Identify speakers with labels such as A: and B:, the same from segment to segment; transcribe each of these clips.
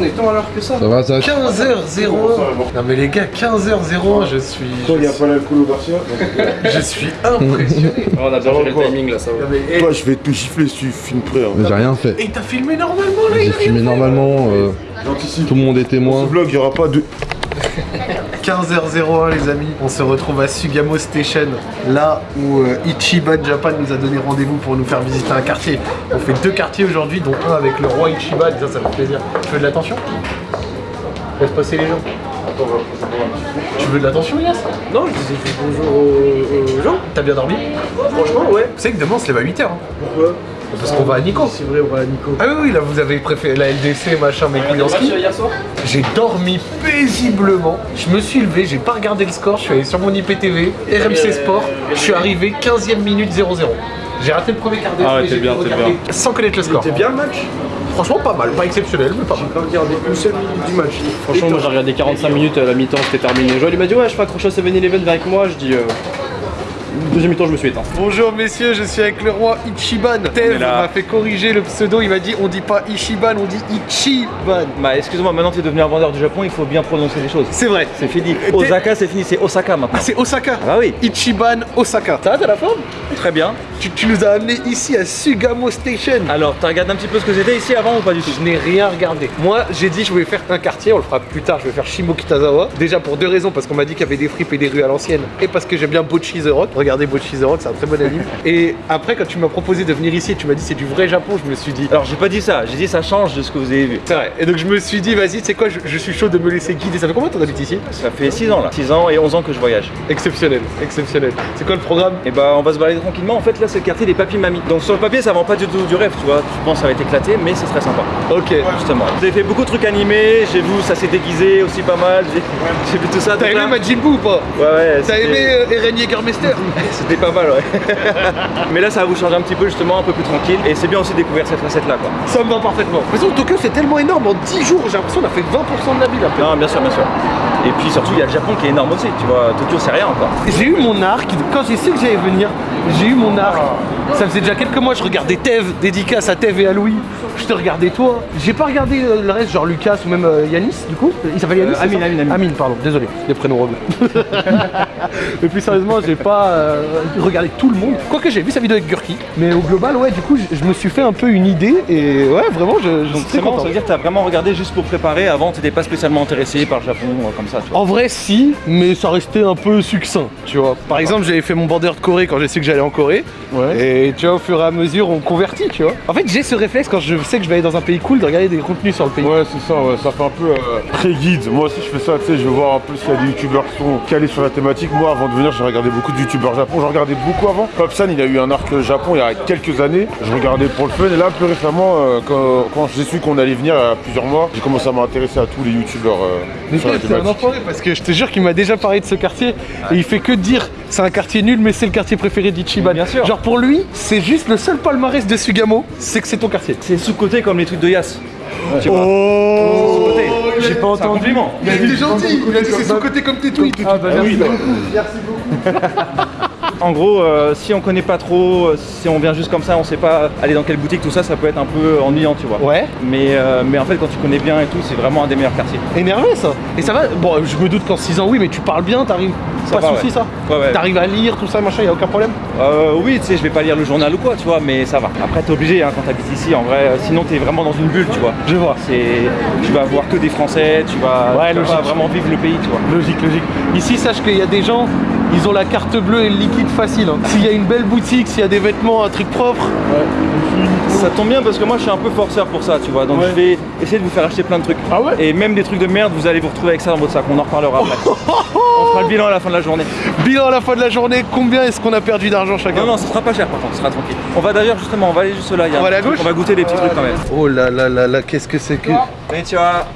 A: on est tant à l'heure que ça
B: Ça va, ça
A: 15h01 Non mais les gars, 15h01, je suis...
C: Toi, il n'y a pas l'alcool au Garcia
A: Je suis impressionné
D: on a bien géré le timing là, ça va.
C: Toi, je vais te gifler si tu filmes prêt. Hein.
B: Mais J'ai rien fait.
A: Et t'as filmé normalement là, il
B: J'ai filmé normalement, euh, tout le monde est
C: Dans
B: témoin.
C: ce vlog, il n'y aura pas de.
A: 15h01 les amis, on se retrouve à Sugamo Station, là où euh, Ichiban Japan nous a donné rendez-vous pour nous faire visiter un quartier. On fait deux quartiers aujourd'hui, dont un avec le roi Ichiban, ça, ça fait plaisir. Tu veux de l'attention? Laisse passer les gens. Tu veux de l'attention Yass
D: Non, je dit bonjour aux, aux gens.
A: T'as bien dormi
D: Franchement, ouais.
A: Vous savez que demain on se lève à 8h.
D: Pourquoi
A: Parce qu'on va à Nico.
D: C'est vrai, on va à Nico.
A: Ah oui, oui, là vous avez préféré la LDC, machin, mes couilles en ski.
D: hier soir
A: J'ai dormi paisiblement. Je me suis levé, j'ai pas regardé le score. Je suis allé sur mon IPTV, RMC Sport. Je suis arrivé 15ème minute 0-0. J'ai raté le premier quart d'heure.
D: Ah ouais, bien, t'es
A: regarder Sans connaître le score.
D: C'était bien le match
A: Franchement, pas mal. Pas exceptionnel, mais pas mal.
D: J'ai regardé une seule minute du match. Franchement, moi j'ai regardé 45 minutes, à la mi-temps c'était terminé. Joël il m'a dit ouais, je fais accrocher à 7-Eleven avec moi. Je dis euh... Deuxième mi-temps, je me suis éteint.
A: Bonjour messieurs, je suis avec le roi Ichiban. Tev m'a fait corriger le pseudo. Il m'a dit on dit pas Ichiban, on dit Ichiban.
D: Bah, excuse-moi, maintenant que t'es devenu un vendeur du Japon, il faut bien prononcer les choses.
A: C'est vrai.
D: C'est fini. Osaka, c'est fini, c'est Osaka maintenant.
A: Ah, c'est Osaka.
D: Ah oui.
A: Ichiban Osaka. Ça va, t'as la forme
D: Très bien.
A: tu, tu nous as amené ici à Sugamo Station.
D: Alors, t'as regardé un petit peu ce que c'était ici avant ou pas du tout
A: Je n'ai rien regardé. Moi, j'ai dit je voulais faire un quartier, on le fera plus tard, je vais faire Shimokitazawa. Déjà pour deux raisons, parce qu'on m'a dit qu'il y avait des fripes et des rues à l'ancienne, et parce que j'aime bien Bocchi the Rock. Regardez Bocchi the Rock, c'est un très bon anime. et après, quand tu m'as proposé de venir ici, tu m'as dit c'est du vrai Japon, je me suis dit.
D: Alors, j'ai pas dit ça, j'ai dit ça change de ce que vous avez vu.
A: C'est vrai. Et donc je me suis dit, vas-y, tu sais quoi, je, je suis chaud de me laisser guider. Ça fait combien de temps t'habites ici?
D: Ça fait 6 ans là. 6 ans et 11 ans que je voyage.
A: Exceptionnel, exceptionnel. C'est quoi le programme?
D: Et bah on va se balader tranquillement. En fait là c'est le quartier des papis mamies. Donc sur le papier ça vend pas du tout du rêve, tu vois. Je pense que ça va être éclaté, mais c'est très sympa.
A: Ok.
D: Justement. Vous avez fait beaucoup de trucs animés. J'ai vu ça s'est déguisé aussi pas mal. J'ai j'ai vu tout ça.
A: T'as aimé. Majin Buu ou pas?
D: Ouais ouais.
A: T'as aimé euh, Eren
D: C'était pas mal ouais. mais là ça va vous changer un petit peu justement, un peu plus tranquille. Et c'est bien aussi de découvrir cette recette là quoi.
A: Ça me va parfaitement. De toute façon, Tokyo c'est tellement énorme, en 10 jours, j'ai l'impression qu'on a fait 20% de la ville après.
D: Non bien sûr bien sûr. Et puis surtout il y a le Japon qui est énorme aussi. Tu vois Tokyo c'est rien encore.
A: J'ai eu mon arc, quand j'ai su que j'allais venir, j'ai eu mon arc. Ça faisait déjà quelques mois, je regardais Tev, dédicace à Tev et à Louis. Je te regardais toi. J'ai pas regardé euh, le reste, genre Lucas ou même euh, Yanis, du coup. Il s'appelle Yanis
D: Euh, Amine, Amine, Amine.
A: Amine, pardon, désolé, les prénoms rebeux. et plus sérieusement, j'ai pas euh, regardé tout le monde. Quoique j'ai vu sa vidéo avec Gurki. Mais au global, ouais, du coup, je, me suis fait un peu une idée. Et ouais, vraiment, je, je suis très content.
D: ça veut dire que t'as vraiment regardé juste pour préparer. Avant t'étais pas spécialement intéressé par le Japon comme ça. Tu vois.
A: En vrai, si, mais ça restait un peu succinct, tu vois. Par exemple, j'avais fait mon border de Corée quand j'ai su que j'allais en Corée.
C: Ouais.
A: Et tu vois, au fur et à mesure, on convertit, tu vois. En fait, j'ai ce réflexe quand je sais que je vais aller dans un pays cool de regarder des contenus sur le pays.
C: Ouais, c'est ça, ouais, ça fait un peu euh, très guide. Moi aussi, je fais ça, tu sais, je veux voir un peu s'il y a des youtubeurs qui sont calés sur la thématique. Moi, avant de venir, j'ai regardé beaucoup de youtubeurs Japon. J'en regardais beaucoup avant. Popsan, il a eu un arc Japon il y a quelques années. Je regardais pour le fun. Et là, plus récemment, euh, quand, quand j'ai su qu'on allait venir il y a plusieurs mois, j'ai commencé à m'intéresser à tous les youtubeurs euh,
A: Mais
C: sur la
A: un enfoiré parce que je te jure qu'il m'a déjà parlé de ce quartier et il fait que dire c'est un quartier nul mais c'est le quartier préféré d'Ichiban.
D: Bien sûr.
A: Genre pour lui, c'est juste le seul palmarès de Sugamo, c'est que c'est ton quartier.
D: C'est sous-côté comme les trucs de Yas. Tu vois.
A: Oh
D: Sous-côté.
A: J'ai pas
D: compliment.
A: Il a dit gentil, il a dit c'est son côté comme tes tweets.
D: Ah bah merci beaucoup. En gros, euh, si on connaît pas trop, euh, si on vient juste comme ça, on sait pas aller dans quelle boutique, tout ça, ça peut être un peu ennuyant, tu vois.
A: Ouais.
D: Mais, euh, mais en fait, quand tu connais bien et tout, c'est vraiment un des meilleurs quartiers.
A: Énervé ça Et ça va Bon, je me doute qu'en 6 ans, oui, mais tu parles bien, t'arrives. Pas de soucis
D: ouais.
A: ça
D: Ouais, ouais.
A: T'arrives à lire, tout ça, machin, y a aucun problème
D: Euh, oui, tu sais, je vais pas lire le journal ou quoi, tu vois, mais ça va. Après, t'es obligé hein, quand t'habites ici, en vrai, euh, sinon t'es vraiment dans une bulle, tu vois.
A: Je vois.
D: C'est, tu vas voir que des Français, tu vas,
A: Ouais,
D: tu vas vraiment vivre le pays, tu vois.
A: Logique, logique. Ici, sache qu'il y a des gens, ils ont la carte bleue et le liquide facile. hein. S'il y a une belle boutique, s'il y a des vêtements, un truc propre,
D: Ça tombe bien parce que moi, je suis un peu forceur pour ça, tu vois. Donc,
A: Ouais.
D: je vais essayer de vous faire acheter plein de trucs.
A: Ah ouais
D: Et même des trucs de merde, vous allez vous retrouver avec ça dans votre sac. On en reparlera après. On fera le bilan à la fin de la journée.
A: bilan à la fin de la journée, combien est-ce qu'on a perdu d'argent chacun
D: Non, non, ça sera pas cher par contre, ça sera tranquille. On va d'ailleurs justement, on va aller juste là. il y a
A: On va aller à gauche
D: On va goûter des petits trucs quand même.
A: Oh là là là là, qu'est-ce que c'est que.
D: Mais tu vois,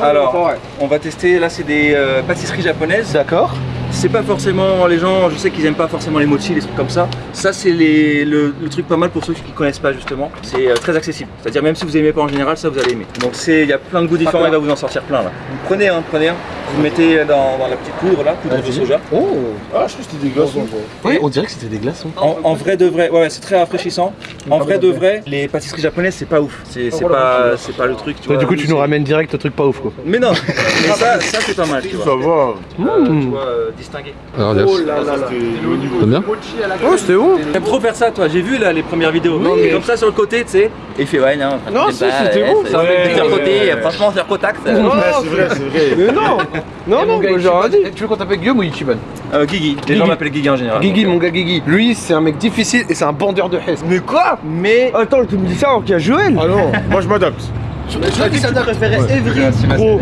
D: alors, on va tester. Là, c'est des euh, pâtisseries japonaises.
A: D'accord.
D: C'est pas forcément les gens, je sais qu'ils aiment pas forcément les mochi, les trucs comme ça. Ça, c'est le, le truc pas mal pour ceux qui connaissent pas justement. C'est euh, très accessible. C'est-à-dire même si vous aimez pas en général, ça vous allez aimer. Donc c'est, il y a plein de goûts différents. Il va vous en sortir plein là. Vous prenez un, prenez un. Vous mettez dans, dans la petite poudre là, poudre de soja.
A: Oh
C: Ah, je crois que c'était des glaçons.
A: Ouais, on dirait que c'était des glaçons.
D: En, en vrai de vrai, ouais, ouais, c'est très rafraîchissant. En vrai de vrai, les pâtisseries japonaises c'est pas ouf. C'est c'est pas, c'est pas le truc. Tu vois,
A: du coup, tu nous ramènes direct au truc pas ouf quoi.
D: Mais non, mais ça, ça c'est pas mal, tu
C: Ça
D: vois.
C: va.
D: Euh, tu euh, distingué.
B: Alors, yes.
C: là là, c'était niveau.
B: T'aimes bien
A: Oh, c'était bon
D: T'aimes trop faire ça, toi. J'ai vu là les premières vidéos. Comme ça sur le côté, tu sais. Et il fait ouais, non.
A: Non, si, c'était bon,
D: c'est- c'est le côté.
C: Ouais.
D: Franchement, sur Kotak. ça-
C: Ouais, c'est vrai, c'est vrai.
A: Mais non Non, non, moi j'aurais dit. Tu veux qu'on t'appelle Guillaume ou Ichiban
D: Euh, Guigui. Les gens m'appellent Guigui en général.
A: Guigui, mon gars Guigui. Lui, c'est un mec difficile et c'est un bandeur de hesse.
E: Mais quoi
D: Mais
E: Attends, tu me dis ça alors qu'il y a Joël
A: Ah non
C: Moi, je m'adapte.
A: Tu m'as dit ça
E: préférais Evry
A: Gros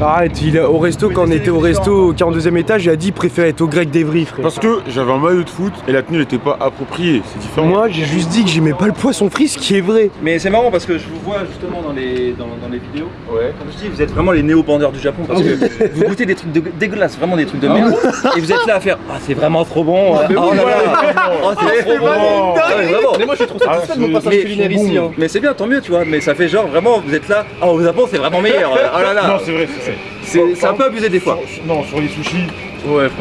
E: Arrête, il a, au resto, quand on était au resto au 42ème étage, il a dit il préférait être au grec d'Evry, frère.
C: Parce que j'avais un maillot de foot et la tenue n'était pas appropriée. C'est différent.
E: Moi, j'ai juste dit que j'aimais pas le poisson frit, ce qui est vrai.
D: Mais c'est marrant parce que je vous vois justement dans les, dans, dans les vidéos.
C: Ouais.
D: Comme je dis, vous êtes vraiment les néo-bandeurs du Japon parce que vous goûtez des trucs de- dégueulasses, vraiment des trucs de merde. et vous êtes là à faire Ah, c'est vraiment trop bon. Oh là là. Oh, c'est trop bon. Ah, mais
A: moi je suis trop satisfait de mon
C: Ah,
A: passage
D: Mais,
A: culinaire ici. hein.
D: mais c'est bien, tant mieux, tu vois. Mais ça fait genre vraiment, vous êtes là. Ah, au Japon, c'est vraiment meilleur. Oh là
C: Non,
D: là.
C: vrai, c'est vrai.
D: C'est un peu abusé des fois.
C: Sur- Non, sur les sushis,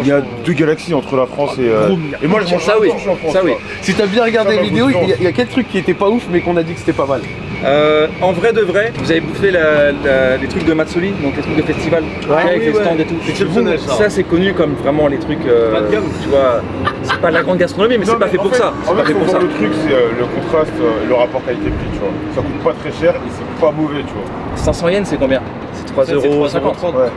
C: il y a deux galaxies entre la France et. euh, Et moi, je mange
D: Ça oui,
C: France.
D: ça oui.
A: Si t'as bien regardé la vidéo, il y, a- il y a quel truc qui était pas ouf mais qu'on a dit que c'était pas mal
D: Euh, en vrai de vrai, vous avez bouffé la- la- les trucs de Matsuri, donc les trucs de festival, avec
A: oui,
D: les
A: ouais.
D: stands et tout.
A: Exceptionnel, ça.
D: Ça c'est connu comme vraiment les trucs, euh, tu vois, c'est pas de la grande gastronomie, mais c'est pas fait pour ça.
C: En fait,
D: pour ça.
C: le truc, c'est euh, le contraste le rapport qualité-prix, tu vois. Ça coûte pas très cher et c'est pas mauvais, tu vois.
D: 500 yens c'est combien? C'est 3,50€.
C: Ouais.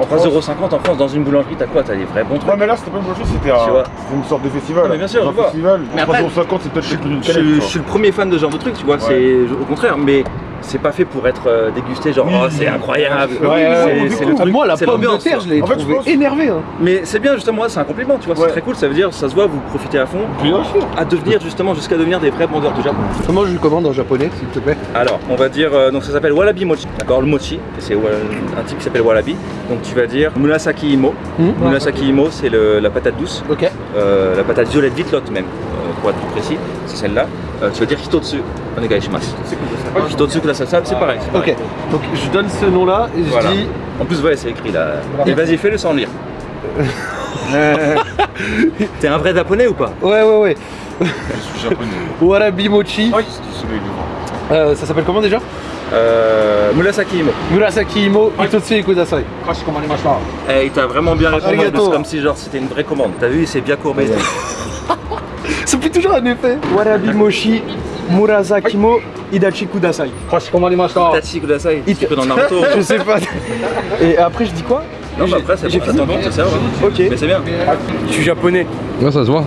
C: En France.
D: 3,50€ en France dans une boulangerie, t'as quoi T'as des vrais bons trucs.
C: Ouais, mais là, c'était pas une bonne chose, c'était un- une sorte de festival.
D: Non, mais bien sûr, je
C: un
D: vois.
C: festival,
D: Mais après,
C: 350, c'est peut-être plus d'une
D: Je, suis le premier fan de ce genre de truc, tu vois, c'est au contraire, mais c'est pas fait pour être euh, dégusté, genre oh, c'est incroyable.
A: Ouais, ouais,
D: C'est- le truc,
A: Moi la
D: c'est
A: pomme de
D: l'ambiance,
A: terre, je l'ai
C: En fait, je
A: trouvé
C: pense-
A: énervé. Hein.
D: Mais c'est bien justement, c'est un compliment, tu vois,
C: Ouais.
D: c'est très cool, ça veut dire, ça se voit, vous profitez à fond,
A: Bien sûr.
D: à devenir justement jusqu'à devenir des vrais bandeurs du Japon.
A: Comment je le commande en japonais s'il te plaît
D: Alors, on va dire, euh, donc ça s'appelle Walabi Mochi, d'accord Le mochi, c'est un type qui s'appelle Walabi. Donc tu vas dire Murasaki Imo.
A: Hmm.
D: Murasaki Imo, c'est la patate douce,
A: Ok.
D: euh, la patate violette vitlotte même, euh, pour être plus précis, c'est celle-là. Euh, tu vas dire Hitotsu, onegaishimasu. Hitotsu kudasai, c'est pareil. c'est pareil.
A: Ok. Donc je donne ce nom là et je
D: Voilà.
A: dis.
D: En plus, ouais, c'est écrit là. Et vas-y, fais-le sans lire. T'es un vrai japonais ou pas?
A: Ouais ouais ouais.
C: Je suis japonais.
A: Warabi mochi.
C: C'est devant.
A: Euh, ça s'appelle comment déjà?
D: Euh, Murasaki Imo.
A: Murasaki Imo Hitotsu Kudasai.
D: Eh, il t'a vraiment bien répondu,
A: Arigato.
D: c'est comme si genre c'était une vraie commande. T'as vu, il s'est bien courbé.
A: Ça fait toujours un effet.
E: Warabi Moshi, Murasakimo, Idachi Kudasai.
D: Tachi kudasai, un petit peu dans Naruto.
E: Je sais pas. Et après, je dis quoi
D: Non, bah après, c'est
E: J'ai
D: bon, attends, tu te sers, hein.
E: Ok.
D: Mais c'est bien.
E: Je suis japonais.
B: Ouais, ça se voit.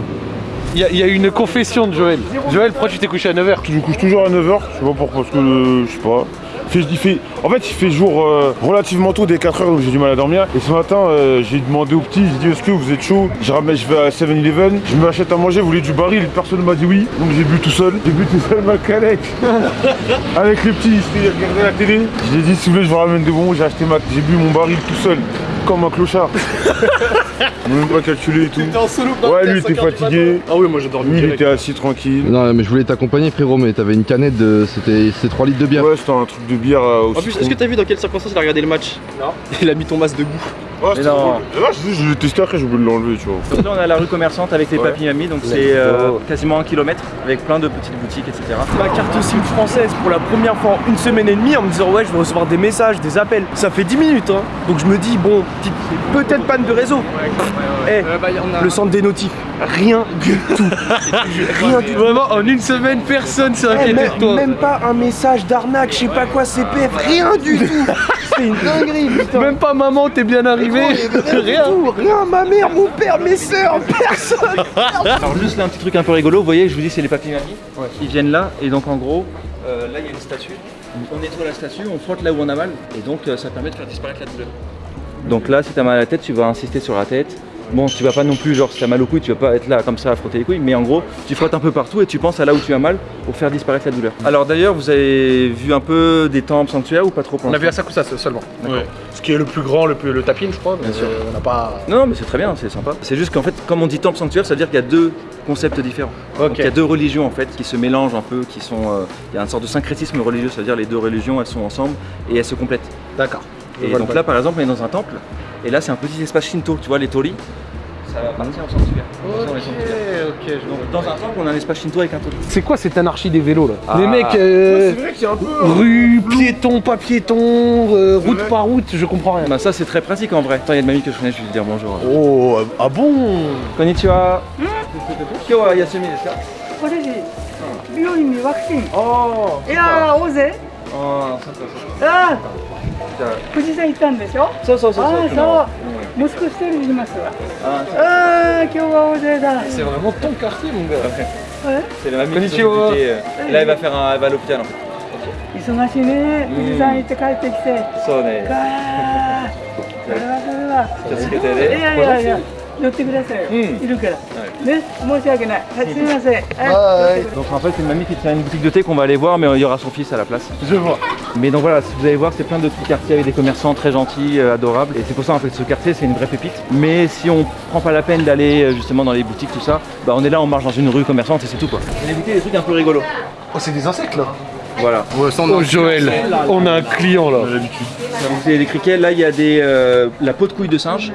A: Il y, a- il y a une confession de Joël. Joël, pourquoi tu t'es couché à 9h
C: Je me couche toujours à 9h, je sais pas pourquoi, parce que euh, je sais pas. Il il en fait, il fait jour euh, relativement tôt, dès 4h, donc j'ai du mal à dormir. Et ce matin, euh, j'ai demandé au petit, j'ai dit Est-ce que vous êtes chaud? Je, ramène, je vais à 7-Eleven, je m'achète à manger, vous voulez du baril? Personne ne m'a dit oui, donc j'ai bu tout seul. J'ai bu tout seul ma canette. Avec les petits, ils regardaient la télé. Je lui ai dit Si vous voulez, je vous ramène des bonbons, j'ai acheté ma. J'ai bu mon baril tout seul, comme un clochard. Même pas calculé et tout.
A: en solo
C: Ouais, lui, il était fatigué.
A: Ah oui, moi j'ai dormi.
C: Lui, il était assis tranquille.
B: Non, mais je voulais t'accompagner, frérot, mais t'avais une canette de. C'était c'était 3 litres de bière.
C: Ouais, c'était un truc de bière euh, au
D: En plus, est-ce que t'as vu dans quelles circonstances il a regardé le match?
E: Il a mis ton masque debout.
C: C'était
D: non.
C: Là, je, je l'ai testé après, j'ai oublié de l'enlever, tu vois.
D: Donc là, on est à la rue commerçante avec les
C: Ouais.
D: papy mamies, donc c'est euh, quasiment un kilomètre avec plein de petites boutiques, etc.
E: Ma carte SIM française pour la première fois en une semaine et demie en me disant ouais je vais recevoir des messages, des appels. Ça fait 10 minutes hein. Donc je me dis bon, peut-être panne de réseau. Eh, le centre des notifs, rien du tout. rien du tout.
A: Vraiment, en une semaine, personne s'est
E: Eh,
A: inquiété de toi.
E: même pas un message d'arnaque, je sais pas quoi, CPF, rien du tout. C'est une dinguerie, putain.
A: Même pas maman, t'es bien arrivé.
E: Rien, tout, rien, ma mère, mon père, mes sœurs, personne.
D: Alors juste là un petit truc un peu rigolo, vous voyez, je vous dis c'est les papy mamies. Ils viennent là et donc en gros, euh, là il y a une statue. On nettoie la statue, on frotte là où on a mal et donc euh, ça permet de faire disparaître la douleur. Donc là si t'as mal à la tête, tu vas insister sur la tête. Bon, tu vas pas non plus, genre si t'as mal au couilles, tu vas pas être là comme ça à frotter les couilles, mais en gros, tu frottes un peu partout et tu penses à là où tu as mal pour faire disparaître la douleur. Alors d'ailleurs, vous avez vu un peu des temples sanctuaires ou pas trop
A: On a vu à Sakusa seulement. Ce qui est le plus grand, le plus le tapin, je crois. mais
D: Bien sûr.
A: On n'a pas.
D: Non, mais c'est très bien, c'est sympa. C'est juste qu'en fait, comme on dit temple sanctuaire, ça veut dire qu'il y a deux concepts différents. Donc, il y a deux religions en fait qui se mélangent un peu, qui sont. euh, il y a une sorte de syncrétisme religieux, c'est-à-dire les deux religions elles sont ensemble et elles se complètent.
A: D'accord.
D: Et donc là, par exemple, on est dans un temple, et là, c'est un petit espace Shinto, tu vois, les torii. Ça va partir en sanctuaire. Attention, les sanctuaires.
A: ok, je
D: Donc, dans un temple, on a un espace Shinto avec un tori.
A: C'est quoi cette anarchie des vélos là
D: Ah.
A: Les mecs, euh,
C: C'est vrai qu'il y a un peu.
A: rue, piéton, pas piéton, euh, route
C: vrai.
A: par route, je comprends rien.
D: Bah, ça, c'est très pratique en vrai. Attends, il y a une mamie que je connais, je vais lui dire bonjour.
A: Oh, ah bon
D: Konnichiwa. Kyo wa yasumi desu ka
F: これで病院にワクチン
D: Oh
F: いやー大勢
D: Oh, そっかそっか。
F: あ
D: じゃ
F: 富士山行ったんでしょ？
D: うそうそうそう,
F: あそう、息子一人いますわ。
D: あ
F: 今日は大勢だ。忙しいね。富士山行って帰ってきて。
D: そうね。
F: いやいやいや。乗ってください、
D: う、
F: いるから、ね申し訳ないはいすみませんはい寄ってください
D: Donc en fait, c'est une mamie qui tient une boutique de thé qu'on va aller voir, mais il y aura son fils à la place.
A: Je vois.
D: Mais donc voilà, si vous allez voir, c'est plein de petits quartiers avec des commerçants très gentils, euh, adorables. Et c'est pour ça en fait ce quartier, c'est une vraie pépite. Mais si on prend pas la peine d'aller euh, justement dans les boutiques, tout ça, bah on est là, on marche dans une rue commerçante et c'est tout quoi. On a goûté des trucs un peu rigolos.
A: Oh, c'est des insectes là.
D: voilà.
A: Oh Joël, on a un client là.
D: Donc c'est des criquets, là il y a des, euh, la peau de couille de singe.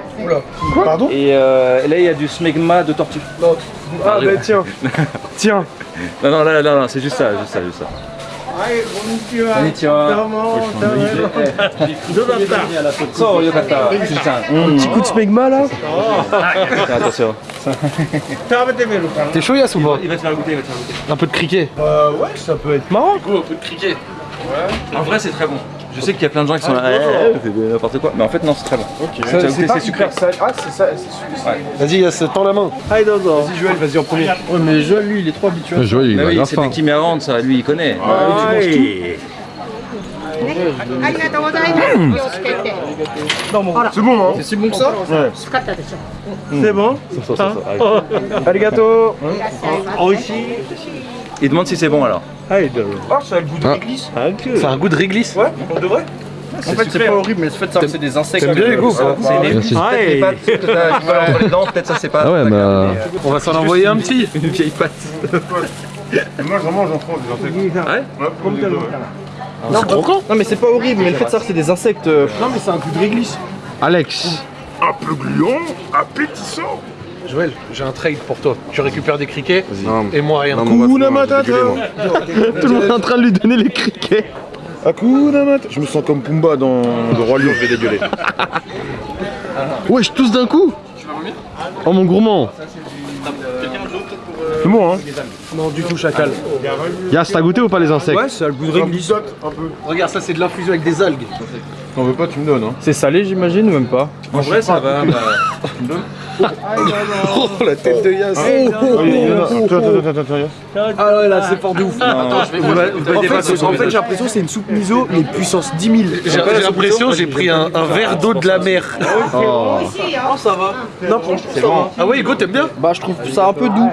C: Pardon
D: Et euh, là il y a du smegma de tortue.
E: Ah bah tiens, tiens.
D: Non, non, là, là, non, c'est juste ça, juste ça, juste ça. Konnichiwa. So, yokata.
E: Un petit coup de smegma là.
D: Attention.
A: T'es chaud Yass ou pas
D: Il va te faire goûter, il va te faire goûter.
A: Un peu de criquet.
E: Euh, ouais, ça peut être marrant.
A: un peu de criquet.
D: En vrai, c'est très bon. Je sais qu'il y a plein de gens qui sont là, n'importe quoi, mais en fait non c'est très bon.
E: C'est
D: sucré.
E: Ah c'est ça.
A: Vas-y, ça tend la main.
E: Vas-y Joël, vas-y en premier.
A: Mais Joël lui il est trop habitué.
B: Joël il est
D: C'est Petit Mérande ça, lui il connaît.
C: C'est bon, hein
A: C'est si bon que ça
F: C'est bon Ça,
E: ça, ça. Arigato
D: il demande si c'est bon alors.
E: Ah, ça a le goût de
B: Ah.
E: réglisse.
A: C'est un goût de réglisse.
E: Ouais, on devrait.
A: En fait, c'est pas horrible, mais le fait que c'est des insectes. T'aimes bien les goûts
D: C'est les
B: Merci.
D: peut-être ça c'est pas.
B: Ah ouais, bah-
D: grave,
A: On va s'en envoyer un petit.
D: euh, Une vieille patte.
C: Moi, vraiment, j'en prends des insectes.
D: Ouais
C: comme des.
A: C'est croquant.
E: Non, mais c'est pas horrible, mais le fait de savoir que c'est des insectes. euh, Non, mais c'est un goût de réglisse.
B: Alex,
C: Un peu gluant, appétissant.
A: Joël, j'ai un trade pour toi. Tu récupères des criquets
B: Non.
A: et moi rien.
B: Non,
C: Hakuna Matata.
B: tout le monde est en train de lui donner les criquets.
C: Hakuna Matata. Je me sens comme Pumba dans Le Roi Lion, je vais dégueuler.
B: Wesh, tous d'un coup Oh mon gourmand
C: C'est bon, hein
E: Non, du tout, chacal.
B: Yas, t'as goûté ou pas les insectes
E: Ouais, ça a le goût de réglisse.
C: un peu.
A: Regarde, ça c'est de l'infusion avec des algues.
C: T'en veux pas, tu me donnes, hein
E: C'est salé, j'imagine, ou même pas
D: En vrai, ça va. bah,
A: Oh la tête de Yass.
C: Oh, il y en a- Attends, attends, attends, attends, attends.
E: Ah ouais, là, c'est fort de ouf.
D: Attends, je vais vous
E: En fait, j'ai l'impression que c'est une soupe miso, mais puissance 10 000.
A: J'ai l'impression j'ai pris un, verre d'eau de la mer.
B: Oh.
E: Non, c'est bon.
A: Ah ouais, Hugo, t'aimes bien
E: Bah, je trouve ça un peu doux.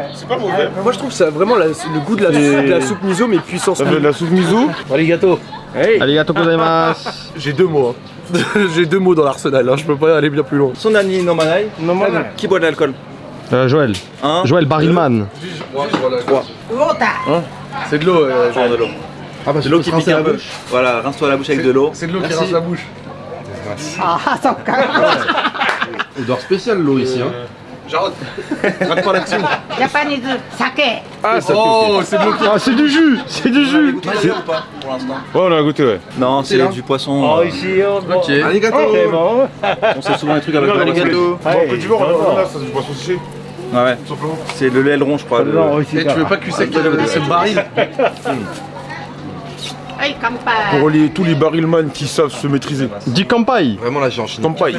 E: Moi, je trouve ça vraiment le goût de la, soupe miso, mais puissance. La,
C: la soupe miso
B: Allez,
A: J'ai deux mots. Hein. J'ai deux mots dans l'arsenal, hein. je peux pas aller bien plus loin.
D: Son ami,
E: non
D: Qui boit de l'alcool
B: euh, Joël.
D: Hein
B: Joël Barryman. Trois.
A: Hein C'est de l'eau, euh,
D: ah, de l'eau.
B: Ah bah,
D: l'eau qui pique la bouche. Voilà, rince-toi la bouche avec de l'eau.
A: C'est de l'eau qui rince la bouche.
F: Ah, ça me
B: Odeur spéciale l'eau ici. Hein.
A: Euh, Jarod, gratte-moi là-dessus.
F: Japonais de saké. Ah, ça
A: oh, ah, c'est bloqué.
B: Ah, c'est du jus, c'est du jus.
D: On a goûté ou pas pour l'instant?
C: Ouais, on a goûté, ouais.
D: Non, c'est du poisson. Oh, ici, on
A: Ok. Allez, gâteau.
D: On sait souvent les trucs avec le gâteau.
C: Bon, du jour, on a ça, c'est du poisson séché.
D: Ah ouais, c'est le aileron, je crois. Non,
A: eh, tu veux pas que ce
F: ah, baril
C: pour tous les barrelman qui savent se maîtriser.
B: Dis Kampai
G: Vraiment là j'ai enchaîné.
C: Kampai.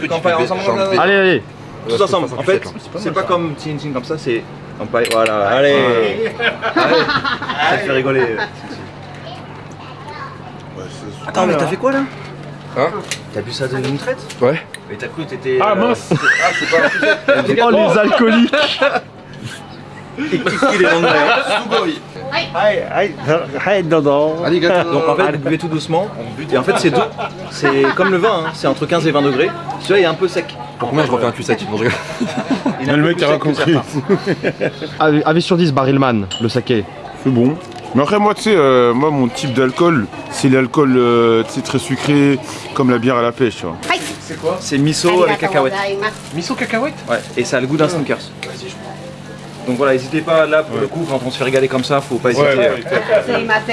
B: Allez, allez
D: tous ensemble. En fait, c'est pas comme Tin Tin comme ça, c'est. Voilà. Allez Allez Ça te fait rigoler. Attends, mais t'as fait quoi là
G: Hein
D: T'as bu ça d'une traite
G: Ouais.
D: Mais t'as cru que t'étais.
C: Ah,
D: euh,
C: mince.
D: Ah, c'est pas un sujet.
B: Oh les alcooliques
D: Il est anglais.
A: Arigato.
D: Donc en fait, vous buvez tout doucement. Et en fait, c'est doux. C'est comme le vin, hein. c'est entre 15 et 20 degrés. Celui-là, il est un peu sec.
G: Pour combien je refais un cul sec Non, je rigole.
D: Il est un
C: Le mec a
D: que
C: compris.
B: Avis avis sur 10 Barilman, le saké.
C: C'est bon. Mais après, moi, tu sais, euh, moi, mon type d'alcool, c'est l'alcool, euh, très sucré, comme la bière à la pêche, tu vois.
A: C'est quoi
D: C'est miso avec cacahuètes.
A: Miso cacahuète
D: Ouais, et ça a le goût d'un sneakers. Donc voilà, n'hésitez pas là pour le coup, quand on se fait régaler comme ça, faut pas hésiter.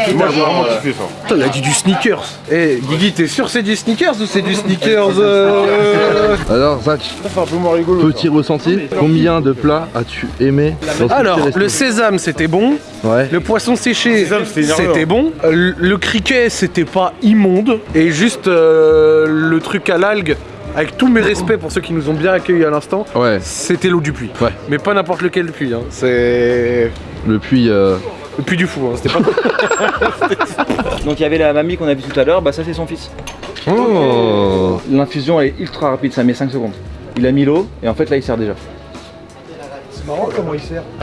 C: Et moi, j'ai vraiment kiffé ça.
A: Putain, il a dit du sneakers. Eh, Guigui, t'es sûr c'est du sneakers ou c'est du sneakers euh...
B: Alors, Zach,
C: Ça, c'est un peu moins rigolo.
B: petit ressenti. Combien de plats as-tu aimé dans
A: Alors, le sésame c'était bon,
B: Ouais.
A: le poisson séché
C: c'était
A: bon, Euh, le criquet c'était pas immonde, et juste euh, le truc à l'algue, avec tous mes respects pour ceux qui nous ont bien accueillis à l'instant,
B: Ouais.
A: c'était l'eau du puits.
B: Ouais.
A: Mais pas n'importe lequel puits, hein. c'est
B: Le puits. euh,
A: le puits du fou, hein. c'était pas...
D: Donc il y avait la mamie qu'on a vue tout à l'heure, bah ça c'est son fils.
B: Oh
D: L'infusion elle est ultra rapide, ça met 5 secondes. Il a mis l'eau et en fait là il sert déjà.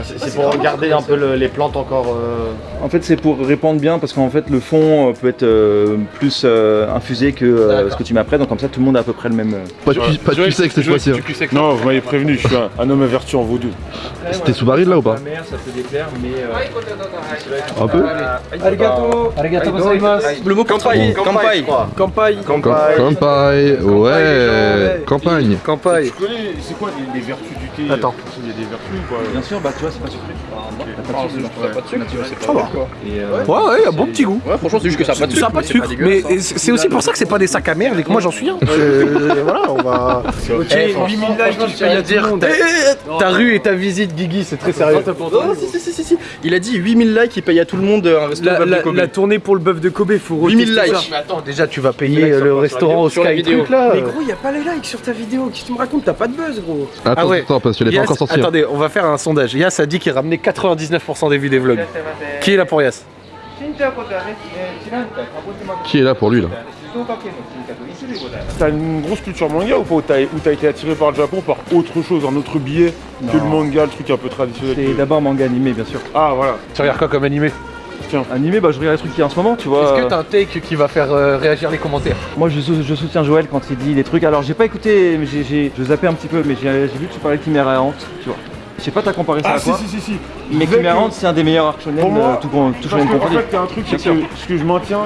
E: C'est pour garder un peu le- les plantes encore. euh,
D: En fait c'est pour répandre bien parce qu'en fait le fond euh, peut être euh, plus euh, infusé que euh, ce que tu mets après, donc comme ça tout le monde a à peu près le même.
B: Pas de cul- pas de cette fois-ci. hein.
C: Non, vous m'avez prévenu, je suis un, un homme averti en vaudou.
B: C'était sous baril là ou pas
D: La mer ça peut déplaire mais...
B: Un peu.
A: Arigato Arigato gozaimasu
D: Le mot campagne, campagne.
A: Campagne
B: Cam- Campagne. Ouais. Campagne
A: Campagne.
C: Tu connais, c'est quoi les vertus du
A: Attends.
C: Il y a des vertus ou quoi
D: Bien sûr, bah tu vois c'est pas sucré. Sucre,
C: Ouais.
D: pas de sucre, c'est
A: Ça va.
D: Et, euh,
A: Ouais, ouais, un bon petit goût.
G: Ouais, franchement, c'est juste que ça a pas de
A: Ça a
G: sucre.
A: pas de sucre, mais
G: hein.
A: c'est aussi pour ça que c'est pas des sacs à merde et que moi j'en suis un. Euh, voilà, on va.
E: Ok, 8000 likes, tu payes à dire.
A: Ta rue et ta visite, Guigui, c'est très sérieux.
G: Oh, si, si, si, si, si. Il a dit 8000 likes, il paye à tout le monde un resto de Kobe.
E: la tournée pour le bœuf de Kobe, faut
G: 8000
E: retester ça.
G: likes.
A: Mais attends, déjà tu vas payer le restaurant au Sky truc là.
E: Mais gros, y a pas les likes sur ta vidéo. Qu'est-ce que tu me racontes? T'as pas de buzz, gros.
B: Attends,
A: Ah ouais.
B: attends, parce que je l'ai pas encore sorti. hein.
A: Attendez, on va faire un sondage. Yas a dit qu'il ramenait 99% des vues des vlogs. Qui est là pour Yas?
B: Qui est là pour lui là?
C: T'as une grosse culture manga ou pas Où t'as été attiré par le Japon par autre chose, un autre billet que le manga, le truc un peu traditionnel
D: C'est d'abord manga animé bien sûr.
C: Ah voilà.
A: Tu regardes quoi comme animé?
D: Animé, bah je regarde les trucs qui en ce moment, tu vois.
A: Est-ce que t'as un take qui va faire euh, réagir les commentaires?
D: Moi je, sou- je soutiens Joël quand il dit des trucs. Alors j'ai pas écouté, mais j'ai, zappais un petit peu, mais j'ai, vu que tu parlais de Chimera Errante, tu vois. Je sais pas t'as comparé ça
C: Ah
D: à
C: si
D: quoi,
C: si si si.
D: mais Errante c'est un des meilleurs arcs shonen,
C: Pour moi,
D: euh, tout, tout shonen
C: en fait, t'as un truc, c'est que ce que je maintiens,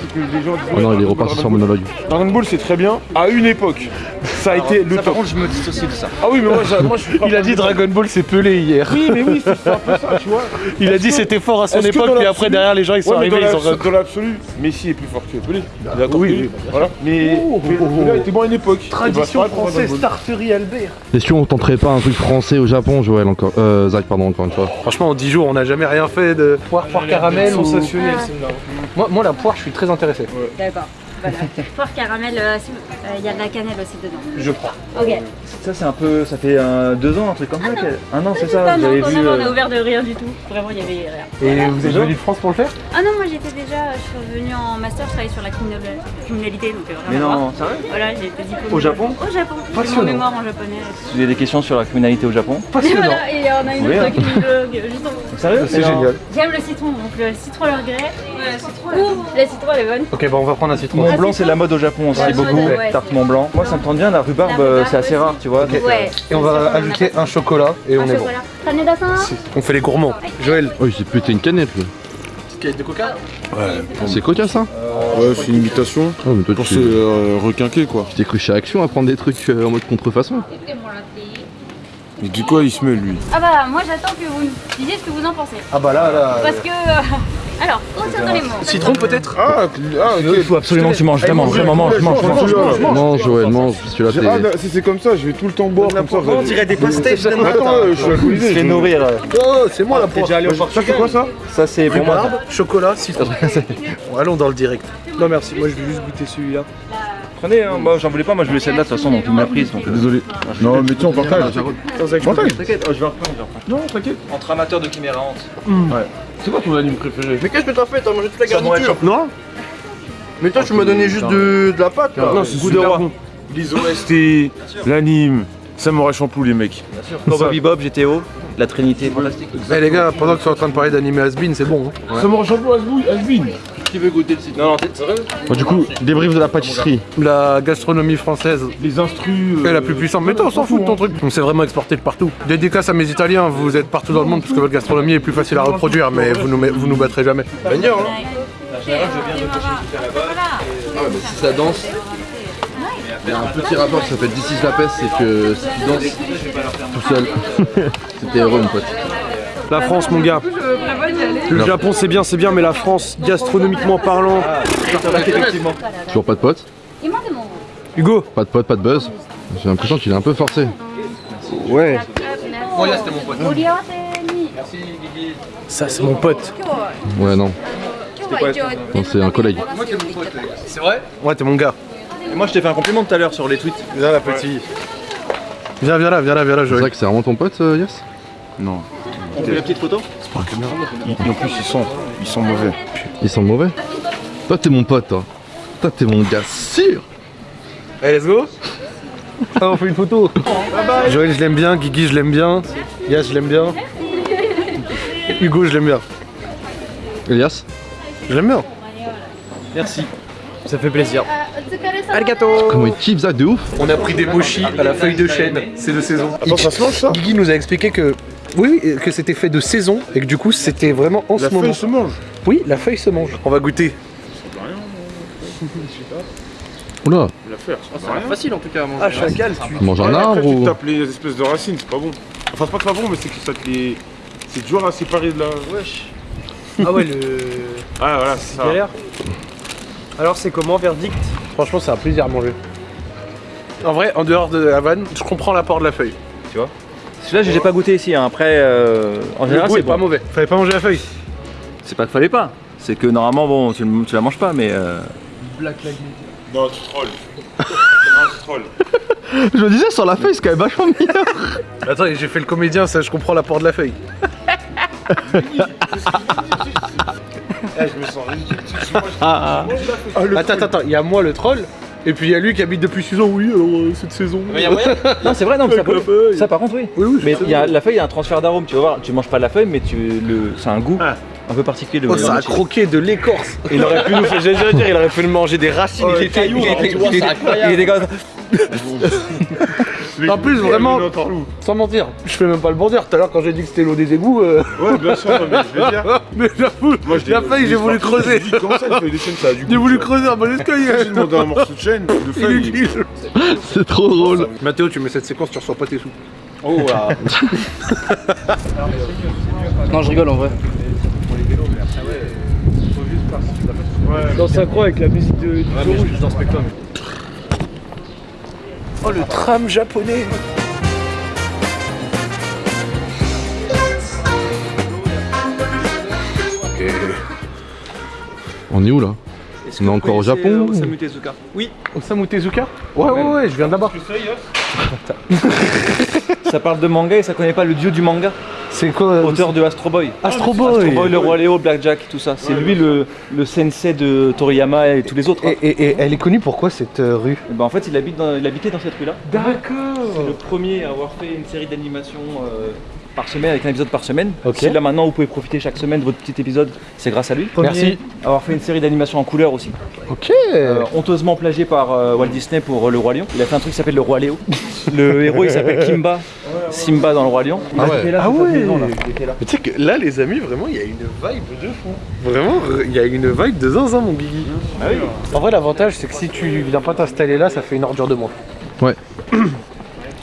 C: c'est que les gens disent.
B: Oh non, il est
C: Dragon
B: reparti
C: Ball,
B: sur monologue.
C: Dragon Ball, c'est très bien. À une époque, ça a été le
D: Ça, par
C: top.
D: contre je me dissocie de ça.
C: Ah oui, mais moi, je suis pas
A: Il a dit Dragon Ball c'est pelé hier.
C: Oui, mais oui, c'est un peu ça, tu vois.
A: Il a dit c'était fort à son époque, puis après derrière les gens ils sont arrivés, ils ont.
C: dans l'absolu, Messi est plus fort que Pelé. D'accord,
A: oui,
C: Voilà. Mais Pelé a été bon à une époque.
A: Tradition
C: Et bah, Ball.
A: Starterie Albert.
B: Question, on tenterait pas un truc français au Japon, Joël encore Euh, Zach, pardon, encore une fois.
A: Franchement, en 10 jours, on n'a jamais rien fait de poire, poire caramel ou...
E: Sensationnel, celle-là.
A: Moi, moi, la poire, je suis très intéressé.
F: D'accord. Voilà. Poire caramel, euh, euh, il y a de la cannelle aussi dedans.
A: Je prends.
F: Ok.
D: Ça c'est un peu, ça fait euh, deux ans un truc comme ça. Ah non c'est ça,
F: Ah non, non,
D: vu.
F: non, on a ouvert de rien du tout. Vraiment, il y avait rien.
A: Et vous êtes venu de France pour le faire
F: Ah non, moi j'étais déjà, je suis revenue en master, je travaille sur la criminal- criminalité, donc euh,
D: Mais non, sérieux
F: Voilà, j'ai été diplômée.
D: Au Japon
F: Au Japon.
A: Passionnant.
F: mémoire en japonais.
D: vous avez des questions sur la criminalité au Japon.
F: tout. Et on a une
D: Oui,
F: autre
D: hein.
F: criminologue juste en.
D: Sérieux
A: C'est génial.
F: J'aime le citron, donc le citron le regret. Ouais, citron, la citron elle est bonne.
A: Ok, bon, on va prendre un citron.
D: Mont
F: Ah,
D: Blanc
F: c'est
D: la mode au Japon aussi
F: Ouais,
D: beaucoup.
F: ouais, ouais,
D: Tarte Mont Blanc. Moi ça me tente bien, la rhubarbe euh, c'est assez rare tu vois. donc, euh,
F: Ouais.
A: Et on va ajouter un chocolat et on est bon.
F: Kaneda-san
A: On fait les gourmands. Joël.
B: Oh, il s'est pété une canette lui.
A: de coca
B: C'est coca ça
C: Ouais, c'est une imitation.
B: Oh, mais toi
C: Pour se euh, requinquer quoi.
B: tu t'es cru chez Action à prendre des trucs euh, en mode contrefaçon
C: Il dit quoi il se mêle lui
F: Ah bah moi j'attends que vous me disiez ce que vous en pensez.
A: Ah bah là, là.
F: Parce que... euh, Alors, concernant les mots.
A: Citron peut-être
C: Ah, ah.
D: Il faut absolument que tu manges, vraiment, vraiment mange, mange, mange.
C: mange, mange.
B: Mange celui-là
C: Ah,
B: t'es...
C: bah, si c'est comme ça, je vais tout le temps boire comme ça.
E: On dirait des pastèques.
C: Attends, euh, je suis alcoolisé.
D: Fais
C: je-
D: nourrir. euh.
A: Oh, c'est moi la poire.
E: déjà allé au
C: Ça c'est quoi ça
D: Ça c'est pour moi.
A: Chocolat, citron. Bon, allons dans le direct.
E: Non merci, moi je vais juste goûter celui-là.
D: Prenez, hein. moi j'en voulais pas, moi je voulais celle-là de toute façon, donc il m'a prise. Donc, euh,
C: Désolé. Non, mais tiens, on partage. Partage.
D: T'inquiète, oh, je vais reprendre, je vais reprendre.
C: Non, t'inquiète.
D: Entre amateurs de Chimera Hante.
C: C'est quoi ton anime préféré?
G: Mais qu'est-ce que t'as fait? T'as mangé toute la garniture
A: Non
G: Mais toi, tu m'as donné juste de, de la pâte là.
C: Non, c'est
E: Goût de
C: super
E: roi.
C: bon. Les OST, l'anime, Samurai Champloo, les mecs.
D: Bien sûr. Cowboy Bebop, GTO, la Trinité fantastique.
A: Eh les gars, pendant que tu es en train de parler d'anime Asbin, c'est bon. Hein.
C: Samurai Champloo, Asbin.
D: Qui veut goûter le site? Non, non, t'es sérieux
B: Bon, du coup, débrief de la pâtisserie.
A: La gastronomie française
C: Les instrus.
A: est la plus puissante. Mais toi, on s'en fout de ton truc. On s'est vraiment exporté de partout. Dédicace à mes Italiens, vous êtes partout dans le monde parce que votre gastronomie est plus facile à reproduire, mais vous nous, met- vous nous battrez jamais. Gagnant, hein
B: Ah, mais si ça danse, il y a un petit rapport qui s'appelle This is la peste, c'est que si tu danses tout seul, c'était heureux, mon pote.
E: La France, mon gars. Le Japon, c'est bien, c'est bien, mais la France, gastronomiquement parlant.
D: Effectivement.
B: Toujours pas de pote
E: Hugo,
B: Pas de pote, pas de buzz J'ai l'impression qu'il est un peu forcé.
E: ouais.
F: Oh,
E: Ça, c'est mon pote.
B: Ouais, non. Non, c'est un collègue.
A: Ouais, t'es mon gars.
D: Et moi, je t'ai fait un compliment tout à l'heure sur les tweets.
A: Viens là, petit. Viens, viens là, viens là, viens là,
B: C'est
A: Joël.
B: vrai que c'est vraiment ton pote, euh, Yes
C: Non.
D: On fait la petite photo?
C: Et en plus, ils sont, ils sont mauvais.
B: Ils sont mauvais? Toi, t'es mon pote, toi. Toi, t'es mon gars sûr
A: Allez, let's go Ah, on fait une photo Joël, je l'aime bien, Guigui, je l'aime bien, Yas, je l'aime bien. Hugo, je l'aime bien.
B: Elias?
A: Je l'aime bien.
E: Merci. Ça fait plaisir.
B: Comment il kiffe ça de ouf
A: On a pris des mochis à la feuille de chêne, c'est de saison.
C: Attends, ça se mange ça
A: Guigui nous a expliqué que oui, oui, que c'était fait de saison et que du coup c'était vraiment en
C: La
A: ce moment.
C: feuille se mange.
A: Oui, la feuille se mange. On va goûter.
B: Oula,
C: La feuille, ça sert à rien.
G: Facile en tout cas à manger.
E: Ah, chacal, tu.
B: tu manges un arbre
C: après, tu
B: ou...
C: tapes les espèces de racines, c'est pas bon. Enfin, c'est pas que c'est pas bon, mais c'est que ça te les. C'est dur à séparer de la.
E: Wesh. Ah ouais, le.
C: Ah, voilà, c'est ça.
E: Galère. Alors, c'est comment, verdict?
A: Franchement, c'est un plaisir à manger. En vrai, en dehors de la vanne, je comprends l'apport de la feuille.
D: Celui-là, j'ai pas goûté ici. hein. Après, euh, en général, c'est
A: est pas
D: bon.
A: mauvais. Fallait pas manger la feuille.
D: C'est pas qu'il fallait pas. C'est que normalement, bon, tu, tu la manges pas, mais. euh,
C: Non, tu trolls. non, tu trolls.
B: Je me disais, sur la feuille, c'est quand même vachement meilleur
A: Attends, j'ai fait le comédien, ça, je comprends l'apport de la feuille.
C: Eh, je me sens ridicule. Manges-
A: Ah, attends, attends, attends, il y a moi le troll, et puis il y a lui qui habite depuis 6 ans, oui, alors euh, cette saison.
D: Non, c'est vrai, non, mais ça,
A: Avec la
D: peut-
A: feuille.
D: ça par contre, oui.
A: Oui, oui,
D: Mais il y a, la feuille, il y a un transfert d'arôme, tu vas voir. Tu manges pas la feuille, mais tu le, c'est un goût
C: Ah.
D: un peu particulier. De
A: Oh, ça a croqué de l'écorce.
E: Il aurait pu nous faire, j'allais dire, il aurait pu nous manger des racines.
A: Oh,
E: il était, il était, il était- il était comme ça.
A: En plus, vraiment, sans mentir, je fais même pas le bon dire. Tout à l'heure, quand j'ai dit que c'était l'eau des égouts, euh,
C: Ouais, bien sûr, mais je veux dire.
A: mais j'avoue, la feuille,
C: je
A: j'ai voulu creuser.
C: Comment ça, une ça a
A: J'ai voulu creuser un bon escalier.
C: J'ai demandé un morceau de chêne, de feuille.
A: Inutile.
B: C'est trop drôle
A: Mathéo, tu mets cette séquence, tu reçois pas tes sous.
D: Oh, ah.
G: Non, je rigole en vrai.
E: Dans sa croix avec la musique de, du rouge.
D: dans Spectrum.
A: Oh, le tram japonais.
B: On est où là On est encore au Japon ou-
D: Osamu Tezuka. Oui.
A: Osamu Tezuka Ouais, ouais, ouais, je viens de là-bas.
D: Ça parle de manga et ça connaît pas le dieu du manga.
A: C'est quoi euh,
D: Auteur de Astro Boy.
A: Astro Boy.
D: Astro Boy, le roi Léo, Blackjack, tout ça. C'est lui le, le sensei de Toriyama et tous les autres. hein.
A: Et, et- et elle est connue pourquoi cette euh, rue
D: Et ben, en fait, il, habite dans, il habitait dans cette rue-là. C'est le
A: D'accord.
D: premier à avoir fait une série d'animations euh, par semaine, avec un épisode par semaine.
A: Ok.
D: Si là maintenant vous pouvez profiter chaque semaine de votre petit épisode, c'est grâce à lui.
A: Merci.
D: Avoir fait une série d'animations en couleur aussi.
A: Ok.
D: Euh, honteusement plagié par euh, Walt Disney pour euh, Le Roi Lion. Il a fait un truc qui s'appelle Le Roi Léo. Le héros il s'appelle Kimba, Simba dans Le Roi Lion. Il
B: Ah ouais.
D: là,
A: Ah ouais.
D: maison, là. Il était là.
A: Mais tu sais que là, les amis, vraiment, il y a une vibe de fou. Vraiment, il y a une vibe de zinzin, mon Guigui.
D: Ah oui.
A: En vrai, l'avantage, c'est que si tu viens pas t'installer là, ça fait une ordure de moins.
B: Ouais.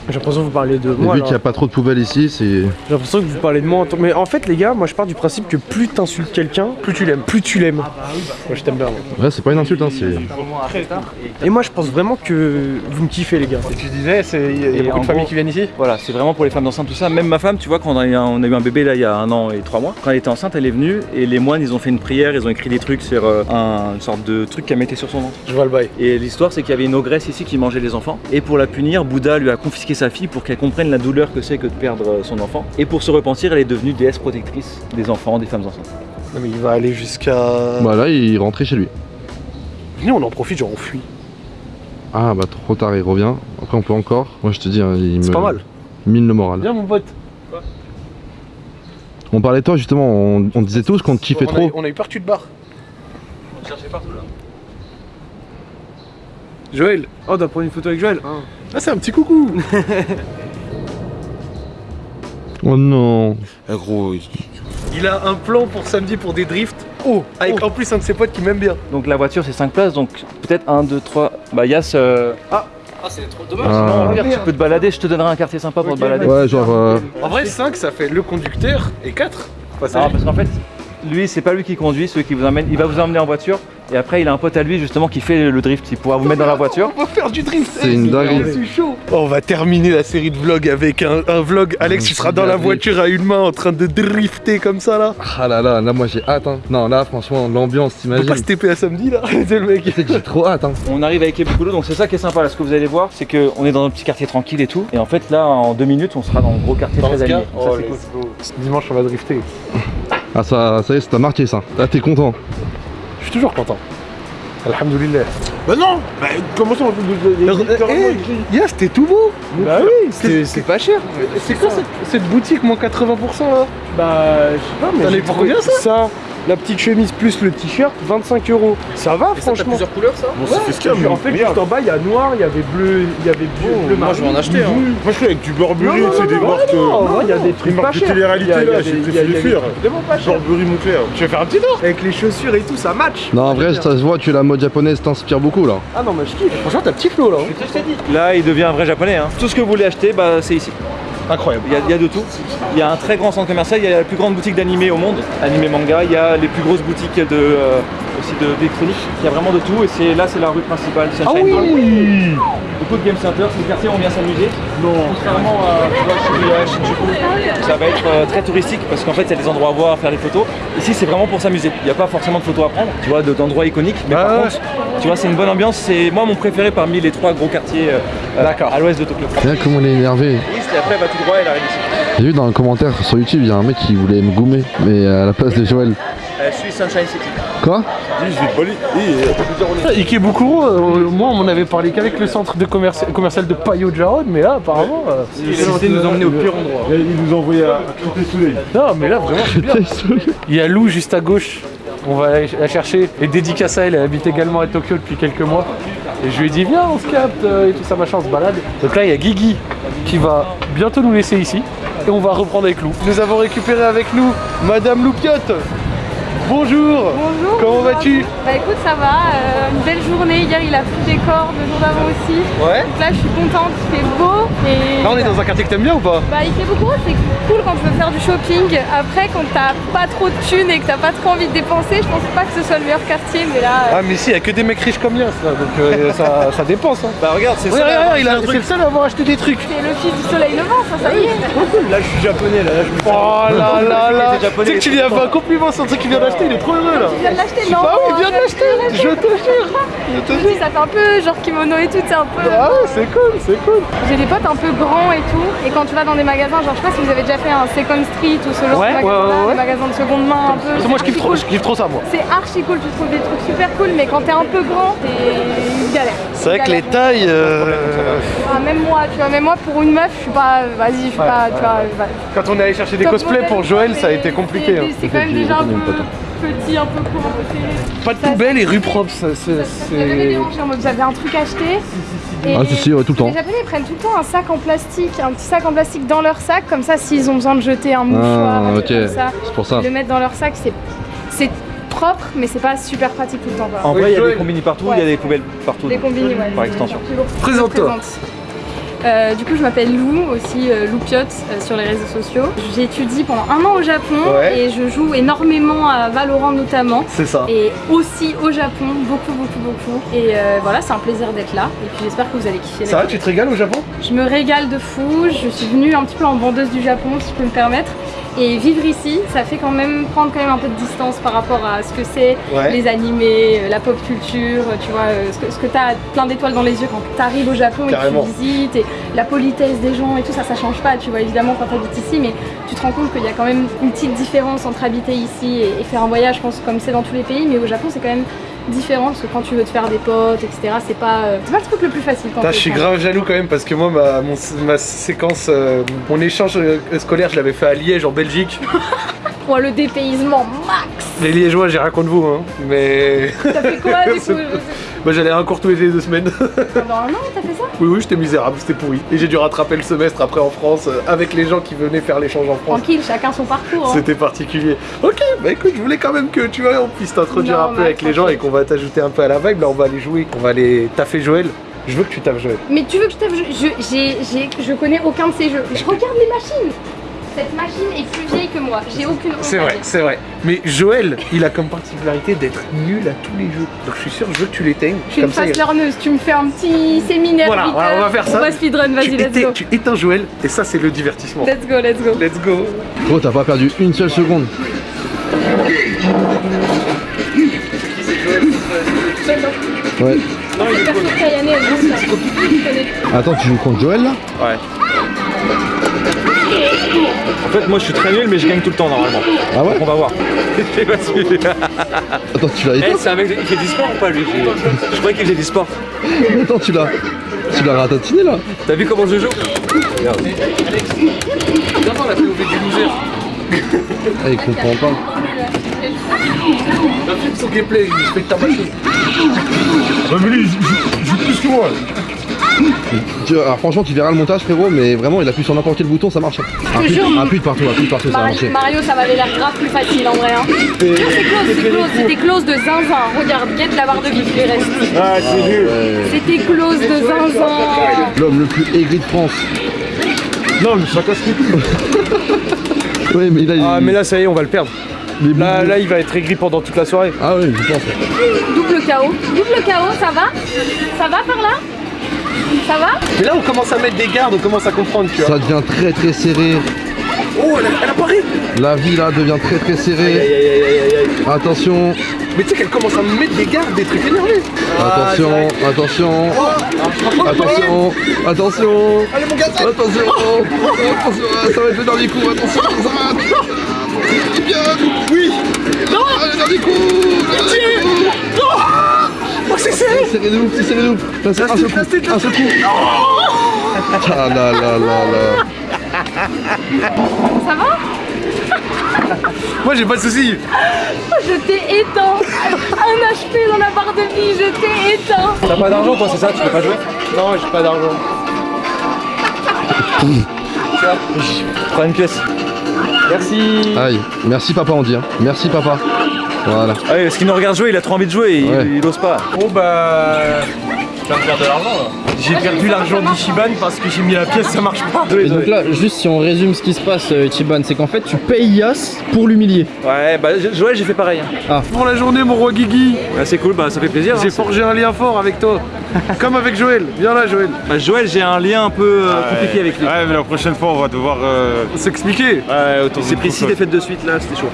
E: J'ai l'impression que vous parlez de moi.
B: vu qu'il n'y a pas trop de poubelles ici, c'est...
E: J'ai l'impression que vous parlez de moi en tant- Mais en fait, les gars, moi je pars du principe que plus t'insultes quelqu'un, plus tu l'aimes. Plus tu l'aimes. Moi je t'aime bien. moi.
B: Ouais, c'est pas une insulte, hein, c'est...
E: Et moi je pense vraiment que vous me kiffez, les gars.
A: Et tu disais, c'est- il y a, y beaucoup de familles
D: gros-
A: qui viennent ici
D: Voilà, c'est vraiment pour les femmes enceintes, tout ça. Même ma femme, tu vois, quand on a, eu un, on a eu un bébé là il y a un an et trois mois, quand elle était enceinte, elle est venue et les moines ils ont fait une prière, ils ont écrit des trucs sur euh, un, une sorte de truc qu'elle mettait sur son ventre.
A: Je vois le bail.
D: Et l'histoire c'est qu'il y avait une ogresse ici qui mangeait les enfants. Et pour la punir, Bouddha lui a confisqué sa fille pour qu'elle comprenne la douleur que c'est que de perdre euh, son enfant. Et pour se repentir, elle est devenue déesse protectrice des enfants, des femmes enceintes.
A: Non, mais il va aller jusqu'à.
B: Bah là, il rentrait chez lui.
A: Venez, on en profite, genre on fuit.
B: Ah bah trop tard, il revient. Après on peut encore. Moi je te dis, hein, il
A: C'est
B: me
A: pas mal.
B: mine le moral.
A: Viens mon pote.
B: On parlait de toi justement, on, on disait tous qu'on te kiffait
A: on
B: trop.
A: on a eu peur que tu te barres.
D: Cherchez partout là.
A: Joël.
E: Oh, on doit prendre une photo avec Joël.
A: Ah, c'est un petit coucou.
B: Oh non.
C: Eh gros,
A: Il a un plan pour samedi pour des drifts. Oh, avec en plus un de ses potes qui m'aime bien.
D: Donc la voiture c'est 5 places, donc peut-être 1, 2, 3. Bah Yass, euh...
B: Ah.
D: regarde, tu peux te balader, je te donnerai un quartier sympa pour te balader.
B: Ouais, genre. euh,
A: En vrai, 5 ça fait le conducteur et 4
D: Ah, parce qu'en fait, lui, c'est pas lui qui conduit, celui qui vous emmène. Il va vous emmener en voiture et après, il a un pote à lui justement qui fait le drift. Il pourra vous mettre dans la voiture.
A: On va faire du drift.
B: C'est une dinguerie.
A: Je suis chaud. On va terminer la série de vlogs avec un, un vlog. Alex, tu seras dans la voiture à une main en train de drifter comme ça là.
B: Ah là là, là moi j'ai hâte. Hein. Non, là franchement, l'ambiance, t'imagines.
A: pas se TP à samedi là. C'est le mec.
B: Que j'ai trop hâte. Hein.
D: On arrive avec les Boulot, donc c'est ça qui est sympa. Là, ce que vous allez voir, c'est qu'on est dans un petit quartier tranquille et tout. Et en fait, là, en deux minutes, on sera dans un gros quartier très animé. Ça, c'est cool.
A: Dimanche, on va drifter.
B: Ah, ça, ça y est, ça t'a marqué ça. Là, t'es content.
A: Je suis toujours content. Alhamdoulilah.
C: Bah non Bah comment ça on
A: Eh, Yes, t'es tout beau.
E: Bah oui, c'est c'est pas cher.
A: C'est quoi cette, cette boutique moins 80% là?
E: Bah, je sais pas, mais.
A: Eu pour combien, ça?
E: Ça, la petite chemise plus le t-shirt, 25 euros. Ça va, franchement.
G: couleurs ça
C: Bon, c'est fiscal,
E: En fait,
C: merde.
E: juste en bas, il y a noir, il y avait bleu, il y avait bleu, bleu
G: Moi je vais en acheter. Hein.
C: Moi je suis avec du Burberry, c'est des marques.
E: non,
C: euh,
E: non, il y a des trucs pas
C: de
E: chers.
C: télé-réalité là,
E: des-
C: j'ai préféré fuir.
E: Vraiment pas cher.
C: Burberry mon frère.
A: Je vais faire un petit tour.
E: Avec les chaussures et tout, ça match.
B: Non, en vrai, ça se voit, tu la mode japonaise t'inspire beaucoup là.
E: Ah non, mais je kiffe.
A: Franchement, t'as petit flow là. hein.
D: Là, il devient un vrai japonais. hein. Tout ce que vous voulez acheter, bah, c'est ici.
A: Incroyable.
D: Il y, a, il y a de tout. Il y a un très grand centre commercial, il y a la plus grande boutique d'animé au monde, animé manga. Il y a les plus grosses boutiques de, euh, aussi de- d'électronique. Il y a vraiment de tout et c'est là c'est la rue principale. Sunshine Hall. Beaucoup de game center, c'est le quartier où on vient s'amuser. Contrairement à tu vois, chez, euh, Shinjuku, ça va être euh, très touristique parce qu'en fait il y a des endroits à voir, à faire des photos. Ici c'est vraiment pour s'amuser. Il n'y a pas forcément de photos à prendre, tu vois, de- d'endroits iconiques. Mais
A: Ah
D: par
A: ouais.
D: contre, tu vois, c'est une bonne ambiance. C'est moi mon préféré parmi les trois gros quartiers euh, à l'ouest de Tokyo.
B: Regarde comment il est énervé.
D: Et après va tout droit et elle arrive ici.
B: J'ai vu dans un commentaire sur YouTube, il y a un mec qui voulait me goumer, mais à la place de Joël.
D: Euh, je suis Sunshine City.
B: Quoi?
C: Dis, je vais te voler. Et, euh,
A: Ikebukuro, euh, moi on m'en avait parlé qu'avec le centre de commercial de Payo Jarod, mais là apparemment. euh,
D: Il a décidé de nous emmener au pire endroit.
C: Il nous a envoyé à Soleil.
A: Non, mais là vraiment c'est bien. Il y a Lou juste à gauche. On va aller la chercher. Et dédicace à elle, elle habite également à Tokyo depuis quelques mois. Et je lui ai dit, viens, on se capte euh, et tout ça, machin, on se balade. Donc là, il y a Guigui qui va bientôt nous laisser ici. Et on va reprendre avec Lou. Nous avons récupéré avec nous Madame Loupiotte. Bonjour.
H: Bonjour.
A: Comment vas-tu
H: Bah écoute, ça va. euh, une belle journée. Hier, il a plu des cordes, le jour d'avant aussi.
A: Ouais.
H: Donc là, je suis contente. Il fait beau. Et
A: Là, on est dans un quartier que t'aimes bien ou pas
H: Bah, il fait beaucoup. C'est cool quand tu veux faire du shopping. Après, quand t'as pas trop de thunes et que t'as pas trop envie de dépenser, je pense pas que ce soit le meilleur quartier. Mais là,
A: Ah, mais si, il y a que des mecs riches comme Liens, là. Donc euh, ça, ça dépense. Hein.
D: Bah regarde, c'est
A: Ouais,
D: ça.
A: regarde, il a- c'est le seul à avoir acheté des trucs.
H: c'est le fils du soleil levant, ça, ça y est.
E: Là, je suis japonais, là, là je me.
A: Oh là là là Tu sais que tu lui as fait un compliment sur le truc qu'il vient d'acheter, il est trop heureux là
H: Tu viens de l'acheter, non
A: Bah oui, il vient de l'acheter Je te jure Je te jure
H: Ça fait un peu genre kimono et tout, c'est un peu.
A: Ah ouais, c'est cool, c'est cool
H: J'ai des potes un peu grands et tout, et quand tu vas dans des magasins, genre je sais pas si vous avez déjà fait un Second Street ou ce genre
A: Ouais,
H: de magasin,
A: ouais, ouais.
H: de seconde main un peu.
A: Moi je kiffe trop,
H: cool.
A: je kiffe trop ça moi
H: C'est archi cool, tu trouves des trucs super cool, mais quand t'es un peu grand, t'es une galère.
A: C'est vrai que les tailles... euh,
H: Ah, même moi, tu vois, même moi pour une meuf, je suis pas. Vas-y, je suis pas. Tu vois, va-
A: Quand on est allé chercher des cosplays pour Joël, ça a été compliqué hein.
H: C'est quand même déjà un peu petit, un peu court, un peu serré.
A: Pas de poubelle et rue propre, ça, c'est...
H: Avez un truc acheté. et
B: Ah, si, si, ouais, tout le temps.
H: Les Japonais ils prennent tout le temps un sac en plastique, un petit sac en plastique dans leur sac, comme ça s'ils ont besoin de jeter un mouchoir,
B: Ah,
H: un
B: ok,
H: truc comme ça,
B: c'est pour ça.
H: ils le mettent dans leur sac, c'est propre, mais c'est pas super pratique tout le temps. Quoi.
D: En vrai, il y a des combini partout, il y a des poubelles partout. Donc,
H: combini, ouais.
D: Par extension.
A: Présente-toi.
H: Présente. Euh, du coup, je m'appelle Lou, aussi euh, Lou Piot euh, sur les réseaux sociaux. J'étudie pendant un an au Japon
A: Ouais.
H: et je joue énormément à Valorant notamment.
A: C'est ça.
H: Et aussi au Japon, beaucoup, beaucoup, beaucoup. Et euh, voilà, c'est un plaisir d'être là. Et puis j'espère que vous allez kiffer.
A: Ça va, tu te régales au Japon?
H: Je me régale de fou. Je suis venue un petit peu en vendeuse du Japon, si je peux me permettre. Et vivre ici, ça fait quand même prendre quand même un peu de distance par rapport à ce que c'est,
A: Ouais.
H: les animés, euh, la pop culture, tu vois, ce que, ce que t'as plein d'étoiles dans les yeux quand t'arrives au Japon et que tu visites, et la politesse des gens et tout ça, ça change pas, tu vois, évidemment quand t'habites ici, mais tu te rends compte qu'il y a quand même une petite différence entre habiter ici et, et faire un voyage, je pense, comme c'est dans tous les pays, mais au Japon c'est quand même différent parce que quand tu veux te faire des potes, etc., c'est pas, euh, c'est pas le truc le plus facile quand
A: je suis grave jaloux quand même parce que moi, ma, mon- ma séquence, euh, mon échange euh, scolaire, je l'avais fait à Liège en Belgique.
H: Pour le dépaysement max
A: Les Liégeois, j'ai rien contre vous, hein, mais.
H: T'as fait quoi du coup
A: Bah, j'allais un cours tous les deux semaines.
H: Pendant un an, t'as fait ça?
A: Oui, oui, j'étais misérable, c'était pourri. Et j'ai dû rattraper le semestre après en France euh, avec les gens qui venaient faire l'échange en France.
H: Tranquille, chacun son parcours. hein.
A: C'était particulier. Ok, bah écoute, je voulais quand même que tu vois, on puisse t'introduire un peu avec les gens et qu'on va t'ajouter un peu à la vibe. Là, on va aller jouer, on va aller taffer Joël. Je veux que tu taffes Joël.
H: Mais tu veux que je tape je, je- je connais aucun de ces jeux. Je regarde les machines Cette machine est plus vieille que moi, j'ai aucune honte
A: C'est vrai, c'est vrai. Mais Joël, il a comme particularité d'être nul à tous les jeux. Donc je suis sûr, je veux que tu l'éteignes.
H: Je suis une
A: Comme ça,
H: face
A: il-
H: learneuse, tu me fais un petit séminaire.
A: Voilà, voilà, on va
H: euh,
A: faire ça.
H: On va speedrun,
A: tu,
H: vas-y, let's
A: éteins,
H: go.
A: tu éteins Joël et ça, c'est le divertissement.
H: Let's go, let's go.
A: Let's go.
B: Gros, t'as pas perdu une seule seconde. Ouais.
H: Ça.
B: Attends, tu joues contre Joël là?
D: Ouais. En fait, moi je suis très nul, mais je gagne tout le temps normalement.
B: Ah ouais
D: On va voir. Je pas si-
B: Attends, tu l'as
D: Eh, c'est un mec, il fait du sport ou pas lui? Je croyais qu'il faisait du sport.
B: Attends, tu l'as. Tu l'as ratatiné là
D: T'as vu comment je joue?
A: Viens voir la POV du loser.
B: Ah, il comprend pas.
A: Un film son gameplay, il fait tabasser.
C: Ouais, mais lui, il joue plus que moi.
B: Tu- alors franchement, tu verras le montage, frérot, mais vraiment, il appuie sur n'importe quel bouton, ça marche. Appuie, appuie de partout, appuie de partout, ça va
H: Mar-
B: marcher.
H: Mario, ça m'avait l'air grave plus facile en vrai. Hein. C'est close, c'est close, c'était close de zinzin. Regarde, guette la barre de vie qui lui reste.
C: Ah, c'est nul.
H: C'était close de zinzin.
B: L'homme le plus aigri de France.
C: Non, mais ça casse les couilles.
B: Ouais, mais là, il...
E: Ah, mais là, ça y est, on va le perdre. Là, là, il va être aigri pendant toute la soirée.
B: Ah ouais, je pense.
H: Double KO. Double KO, ça va? Ça va par là? Ça va
A: Mais là, on commence à mettre des gardes, on commence à comprendre, tu vois.
B: Ça devient très très serré.
A: Oh, elle, elle apparaît
B: La vie là devient très très serrée. Attention,
A: Mais tu sais qu'elle commence à me mettre des gardes, des trucs énervés.
B: attention, attention, attention, attention.
A: Allez, mon gars,
B: Attention, attention, ça va être le dernier coup, attention, ça va. Oui. Non. le dernier coup. le dernier coup.
A: C'est serré
B: C'est serré de ouf, c'est serré de ouf. Là, c'est un seul coup, un seul coup. Ah là là là là.
H: Ça va?
A: Moi, j'ai pas de soucis.
H: Je t'ai éteint. Un HP dans la barre de vie, je t'ai éteint.
D: T'as pas d'argent toi, c'est ça? Tu peux pas jouer?
A: Non, j'ai pas d'argent.
D: Prends une pièce.
A: Merci.
B: Aïe, merci papa on dit. hein. Merci papa. Voilà.
D: Ah oui, parce qu'il nous regarde jouer, il a trop envie de jouer, il,
B: Ouais.
D: il ose pas.
A: Bon, bah.
E: Tu vas me perdre de l'argent là. J'ai perdu l'argent d'Ishiban parce que j'ai mis la pièce, ça marche pas.
G: Et donc là, juste si on résume ce qui se passe, euh, Ichiban, c'est qu'en fait tu payes Yas pour l'humilier.
D: Ouais, bah Joël, j'ai fait pareil. hein.
A: Pour la journée, mon roi Guigui.
D: Ouais, c'est cool, bah ça fait plaisir. hein.
A: J'ai forgé un lien fort avec toi. Comme avec Joël. Viens là, Joël.
D: Bah, Joël, j'ai un lien un peu euh, compliqué avec lui.
C: Ouais, mais la prochaine fois, on va devoir. euh,
A: S'expliquer.
C: Ouais, autour
D: C'est pris 6 défaites de suite là, c'était chaud.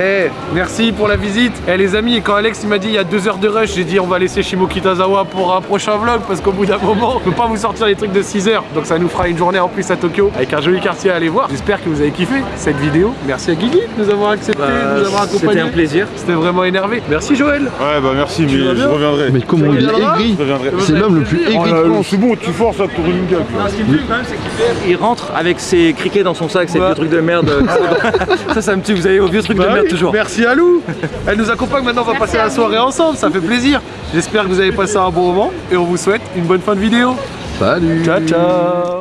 A: Eh, merci pour la visite. Eh les amis, et quand Alex il m'a dit il y a deux heures de rush, j'ai dit on va laisser Shimo Kitazawa pour un prochain vlog parce qu'au bout d'un moment, on peut pas vous sortir les trucs de 6 heures. Donc ça nous fera une journée en plus à Tokyo avec un joli quartier à aller voir. J'espère que vous avez kiffé cette vidéo. Merci à Guigui de nous avoir accepté, de nous avoir
D: C'était
A: accompagnés.
D: un plaisir.
A: C'était vraiment énervé. Merci Joël.
C: Ouais, bah merci, mais je reviendrai.
B: Mais comment il est aigri. C'est l'homme le plus
C: Oh
B: aigri France.
C: c'est bon, tu forces à tourner une gueule.
D: Ce qui me tue quand même, c'est qu'il rentre avec ses criquets dans son sac, ces vieux trucs de merde. ça, ça me tue, vous avez vos vieux trucs de
A: Bah
D: merde toujours.
A: Merci à Lou. Elle nous accompagne maintenant, on va
H: Merci
A: passer la soirée ensemble, ça fait plaisir. J'espère que vous avez passé un bon moment et on vous souhaite une bonne fin de vidéo.
B: Salut
A: Ciao ciao